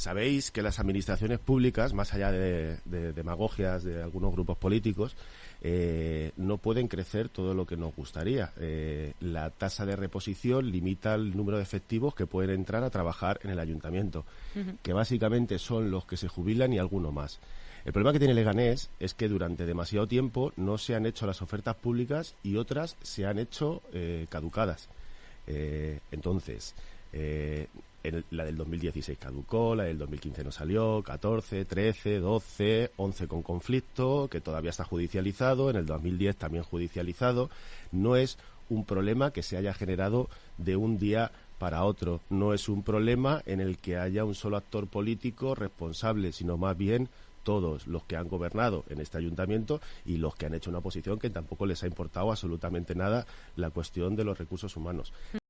Sabéis que las administraciones públicas, más allá de, demagogias de algunos grupos políticos, eh, no pueden crecer todo lo que nos gustaría. Eh, la tasa de reposición limita el número de efectivos que pueden entrar a trabajar en el ayuntamiento, que básicamente son los que se jubilan y alguno más. El problema que tiene Leganés es que durante demasiado tiempo no se han hecho las ofertas públicas y otras se han hecho eh, caducadas. entonces, la del 2016 caducó, la del 2015 no salió, 14, 13, 12, 11 con conflicto, que todavía está judicializado, en el 2010 también judicializado. No es un problema que se haya generado de un día para otro. No es un problema en el que haya un solo actor político responsable, sino más bien todos los que han gobernado en este ayuntamiento y los que han hecho una oposición que tampoco les ha importado absolutamente nada la cuestión de los recursos humanos.